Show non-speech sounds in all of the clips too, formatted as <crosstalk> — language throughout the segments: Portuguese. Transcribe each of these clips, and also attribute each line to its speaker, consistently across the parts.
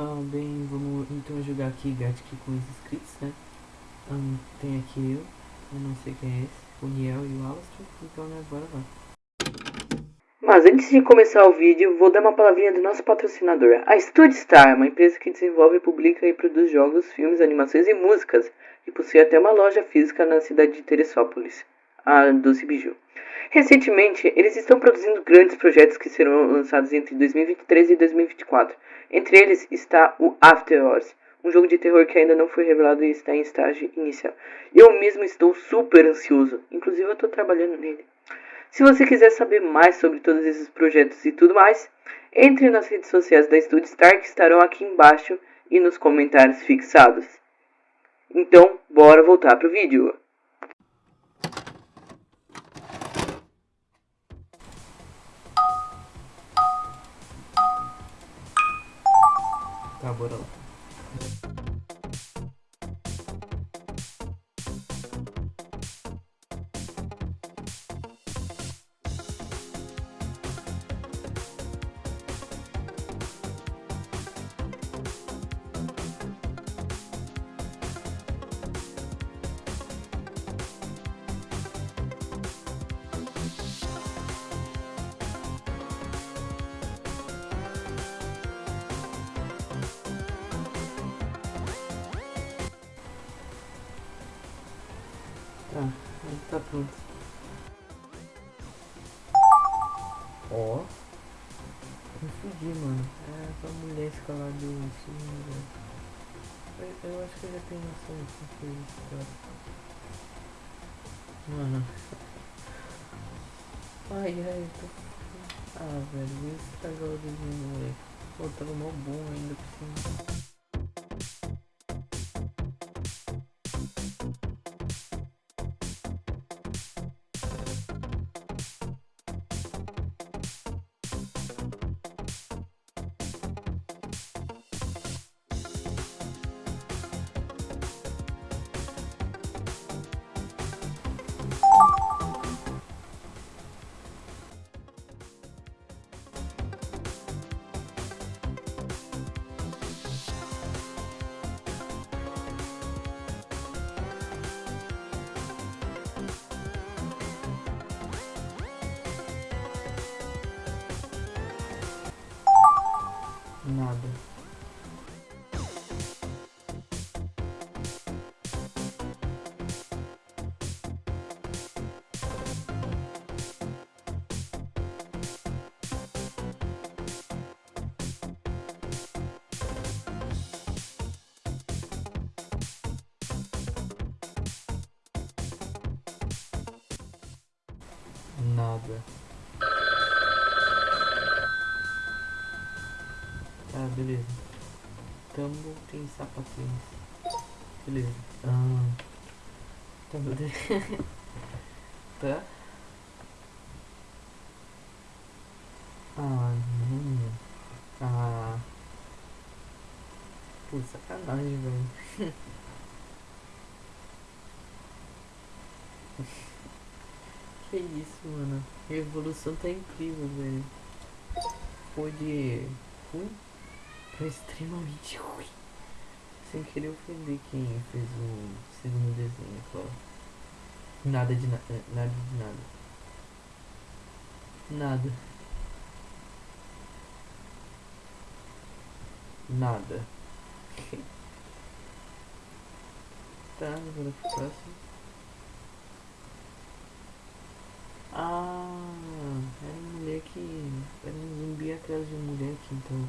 Speaker 1: Ah, bem, vamos então jogar aqui Gatic com os inscritos, né? Ah, tem aqui eu, eu não sei quem é esse, o Niel e o Alastair, então né, bora lá.
Speaker 2: Mas antes de começar o vídeo, vou dar uma palavrinha do nosso patrocinador, a Studstar, uma empresa que desenvolve, publica e produz jogos, filmes, animações e músicas, e possui até uma loja física na cidade de Teresópolis, a Doce Biju. Recentemente, eles estão produzindo grandes projetos que serão lançados entre 2023 e 2024. Entre eles está o After Hours, um jogo de terror que ainda não foi revelado e está em estágio inicial. Eu mesmo estou super ansioso, inclusive eu estou trabalhando nele. Se você quiser saber mais sobre todos esses projetos e tudo mais, entre nas redes sociais da Studstar que estarão aqui embaixo e nos comentários fixados. Então, bora voltar pro vídeo.
Speaker 1: Tá, bora lá. Tá, aí tá pronto. Ó. Fudi, mano. É pra mulher escalar do sul, eu, acho que eu já tenho noção de que foi isso, cara. Mano. Ai, ai, eu tô... Ah, velho, vou estragar o desenho, moleque. Pô, tava mó bom ainda por cima. Nada. Nada. Ah, beleza. Tambo tem sapatinhos. Beleza. Ah. Tá, beleza. <laughs> tá. Ah, não. Ah. Pô, sacanagem, velho. <laughs> que isso, mano. A evolução tá incrível, velho. Foi de extremamente ruim. Sem querer ofender quem fez o segundo desenho, claro. Nada de nada, nada de nada. Nada. Nada. <laughs> tá, agora pro próximo. Ah, era um moleque. Era um zumbi atrás de um moleque, então.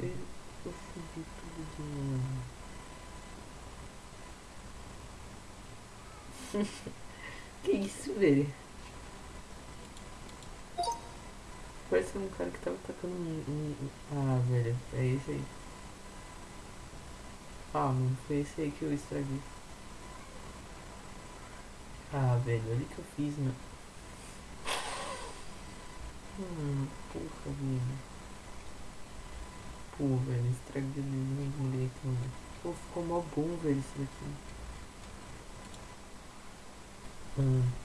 Speaker 1: Eu, eu tudo de novo. que isso, velho? Parece um cara que tava tacando um, um, um- Ah, velho, é esse aí. Ah, mano, foi esse aí que eu estraguei. Ah, velho, olha o que eu fiz, mano. Hum, porra, velho. Pô, velho, estraguei o desenho do moleque, mano. Pô, ficou mó bom, velho, isso daqui. Hum.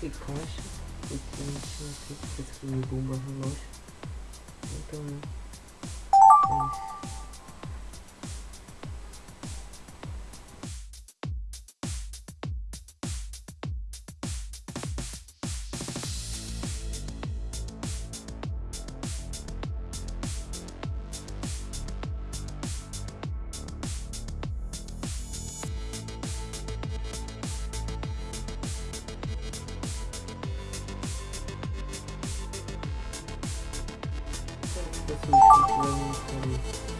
Speaker 1: Coloquei caixa, porque a gente não tem que escrever bomba relógio. Então, é isso. Tá, bora lá. Ah, tá. Agora eu vou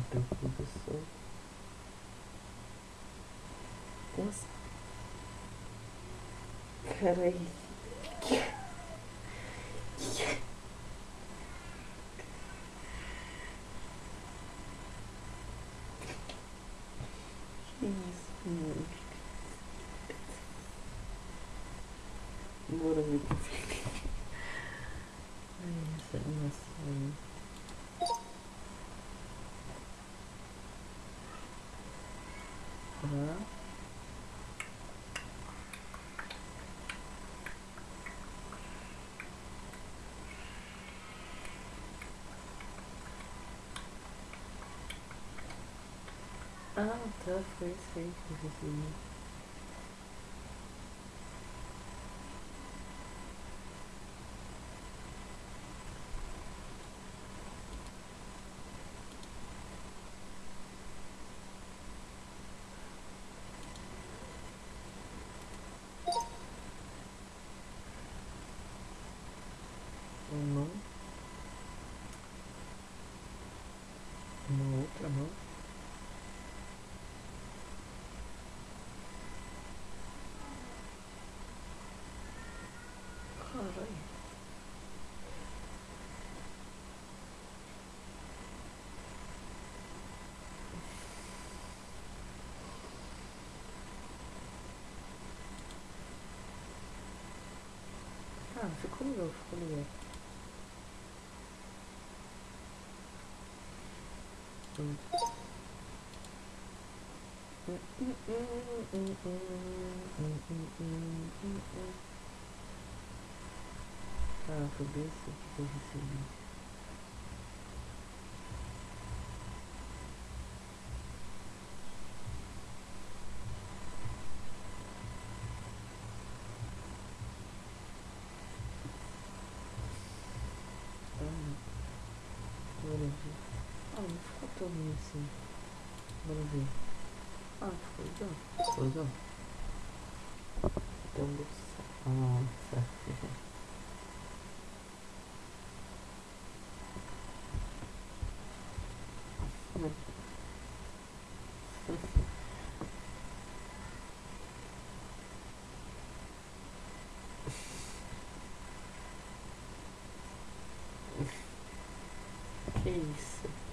Speaker 1: até o professor. Nossa. Carai. Que isso, mano? Bora ver o que fica. Ai, Ah, tá, foi isso aí que eu recebi. Ah, ficou legal, ficou legal. Ah, foi bem isso que eu recebi. Ah, bora ver. Ah, ruim assim. Bora ver. Ah, ficou legal. Ficou legal. Então, vou... Ah, certo. Que isso?